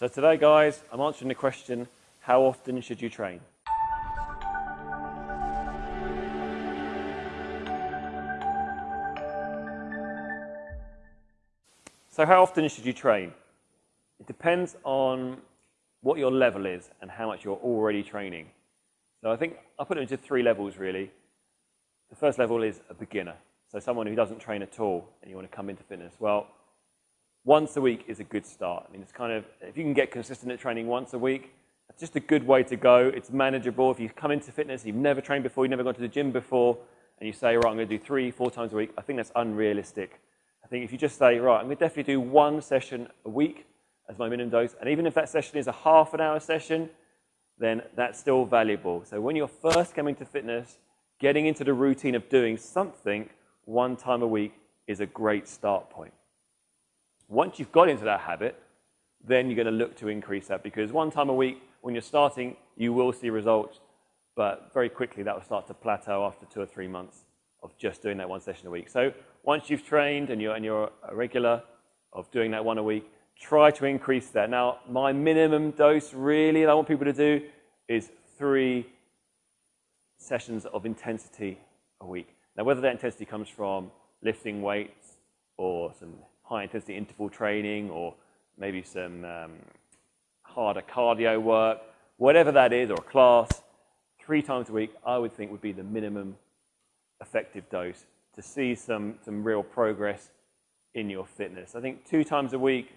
So today, guys, I'm answering the question, how often should you train? So how often should you train? It depends on what your level is and how much you're already training. So I think I'll put it into three levels, really. The first level is a beginner. So someone who doesn't train at all and you want to come into fitness. Well, once a week is a good start. I mean, it's kind of, if you can get consistent at training once a week, it's just a good way to go. It's manageable. If you come into fitness, you've never trained before, you've never gone to the gym before, and you say, right, I'm going to do three, four times a week, I think that's unrealistic. I think if you just say, right, I'm going to definitely do one session a week as my minimum dose, and even if that session is a half an hour session, then that's still valuable. So when you're first coming to fitness, getting into the routine of doing something one time a week is a great start point. Once you've got into that habit, then you're going to look to increase that because one time a week, when you're starting, you will see results, but very quickly that will start to plateau after two or three months of just doing that one session a week. So once you've trained and you're, and you're a regular of doing that one a week, try to increase that. Now, my minimum dose really that I want people to do is three sessions of intensity a week. Now, whether that intensity comes from lifting weights or some high intensity interval training or maybe some um, harder cardio work, whatever that is, or a class, three times a week, I would think would be the minimum effective dose to see some, some real progress in your fitness. I think two times a week,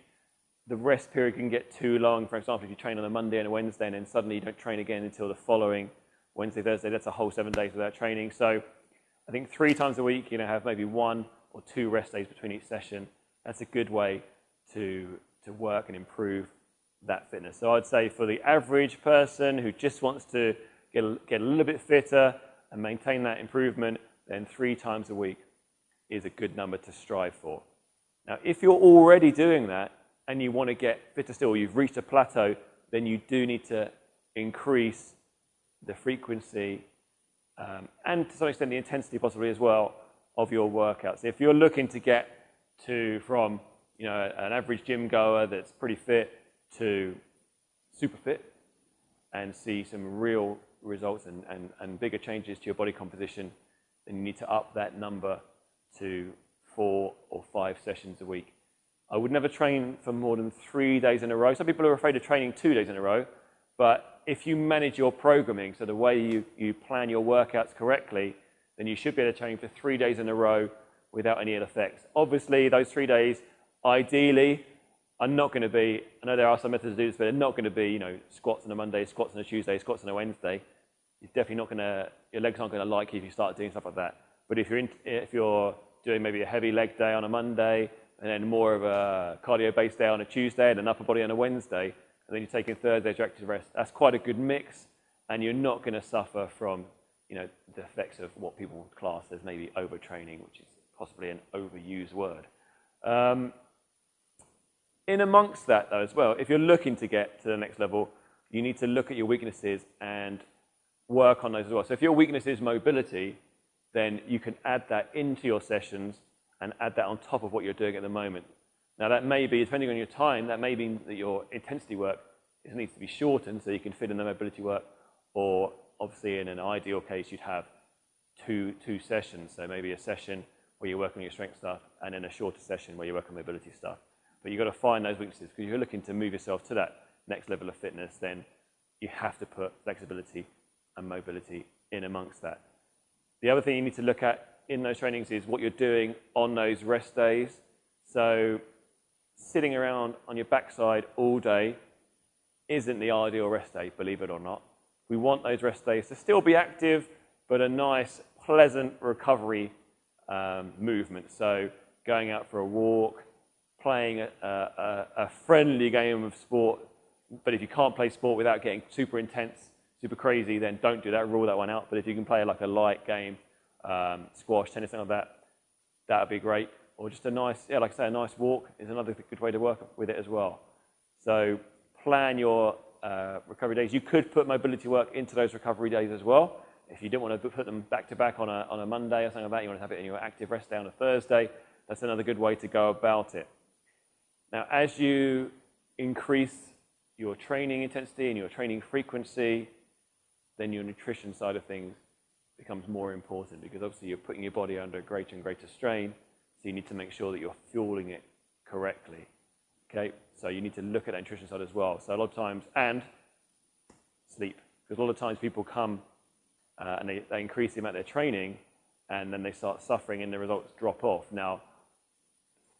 the rest period can get too long. For example, if you train on a Monday and a Wednesday and then suddenly you don't train again until the following Wednesday, Thursday, that's a whole seven days without training. So I think three times a week, you know, have maybe one or two rest days between each session that's a good way to, to work and improve that fitness. So I'd say for the average person who just wants to get a, get a little bit fitter and maintain that improvement, then three times a week is a good number to strive for. Now, if you're already doing that and you want to get fitter still, you've reached a plateau, then you do need to increase the frequency um, and to some extent the intensity possibly as well of your workouts. If you're looking to get to from you know an average gym goer that's pretty fit to super fit and see some real results and, and, and bigger changes to your body composition, then you need to up that number to four or five sessions a week. I would never train for more than three days in a row. Some people are afraid of training two days in a row, but if you manage your programming, so the way you, you plan your workouts correctly, then you should be able to train for three days in a row without any ill effects. Obviously, those three days, ideally, are not going to be, I know there are some methods to do this, but they're not going to be, you know, squats on a Monday, squats on a Tuesday, squats on a Wednesday. You're definitely not going to, your legs aren't going to like you if you start doing stuff like that. But if you're, in, if you're doing maybe a heavy leg day on a Monday, and then more of a cardio-based day on a Tuesday, and an upper body on a Wednesday, and then you're taking Thursday your active rest, that's quite a good mix, and you're not going to suffer from, you know, the effects of what people class as maybe overtraining, which is possibly an overused word. Um, in amongst that, though, as well, if you're looking to get to the next level, you need to look at your weaknesses and work on those as well. So if your weakness is mobility, then you can add that into your sessions and add that on top of what you're doing at the moment. Now, that may be, depending on your time, that may mean that your intensity work needs to be shortened so you can fit in the mobility work, or obviously in an ideal case, you'd have two, two sessions. So maybe a session where you work on your strength stuff, and then a shorter session where you work on mobility stuff. But you've got to find those weaknesses because if you're looking to move yourself to that next level of fitness, then you have to put flexibility and mobility in amongst that. The other thing you need to look at in those trainings is what you're doing on those rest days. So sitting around on your backside all day isn't the ideal rest day, believe it or not. We want those rest days to still be active, but a nice, pleasant recovery um, movement. So going out for a walk, playing a, a, a, friendly game of sport. But if you can't play sport without getting super intense, super crazy, then don't do that. Rule that one out. But if you can play like a light game, um, squash, tennis, like that, that would be great. Or just a nice, yeah, like I say, a nice walk is another good way to work with it as well. So plan your uh, recovery days. You could put mobility work into those recovery days as well. If you didn't want to put them back to back on a, on a Monday or something like that, you want to have it in your active rest day on a Thursday, that's another good way to go about it. Now, as you increase your training intensity and your training frequency, then your nutrition side of things becomes more important because obviously you're putting your body under greater and greater strain. So you need to make sure that you're fueling it correctly. Okay, so you need to look at that nutrition side as well. So a lot of times, and sleep, because a lot of times people come uh, and they, they increase the amount they're training, and then they start suffering, and the results drop off. Now,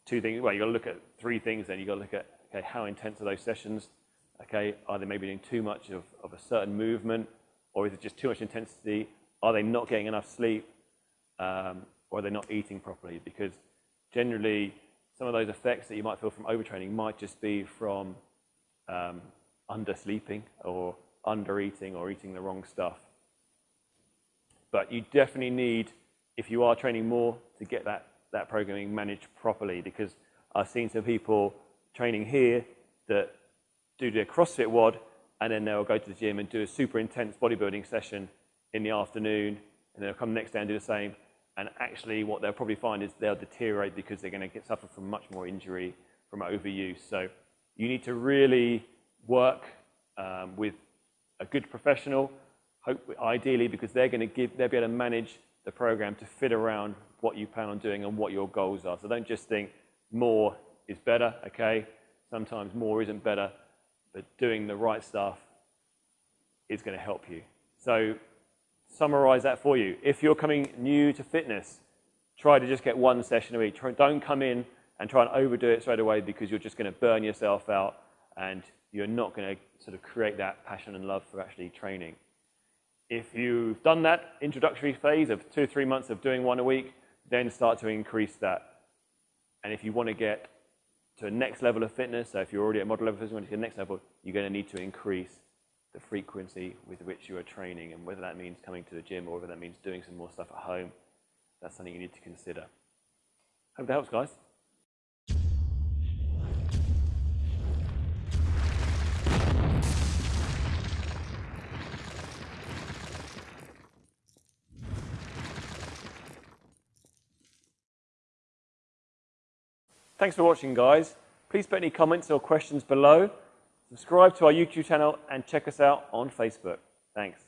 two things. Well, you got to look at three things. Then you got to look at okay, how intense are those sessions? Okay, are they maybe doing too much of, of a certain movement, or is it just too much intensity? Are they not getting enough sleep, um, or are they not eating properly? Because generally, some of those effects that you might feel from overtraining might just be from um, undersleeping or undereating or eating the wrong stuff. But you definitely need, if you are training more, to get that, that programming managed properly because I've seen some people training here that do their CrossFit WOD and then they'll go to the gym and do a super intense bodybuilding session in the afternoon and they'll come next day and do the same and actually, what they'll probably find is they'll deteriorate because they're going to get suffer from much more injury from overuse. So you need to really work um, with a good professional, hope, ideally, because they're going to give, they'll be able to manage the program to fit around what you plan on doing and what your goals are. So don't just think more is better, okay? Sometimes more isn't better, but doing the right stuff is going to help you. So summarize that for you. If you're coming new to fitness, try to just get one session a week. Don't come in and try and overdo it straight away because you're just going to burn yourself out and you're not going to sort of create that passion and love for actually training. If you've done that introductory phase of two three months of doing one a week, then start to increase that. And if you want to get to a next level of fitness, so if you're already at model level fitness, you want to get to the next level, you're going to need to increase the frequency with which you are training and whether that means coming to the gym or whether that means doing some more stuff at home. That's something you need to consider. Hope that helps, guys. Thanks for watching, guys. Please put any comments or questions below. Subscribe to our YouTube channel and check us out on Facebook. Thanks.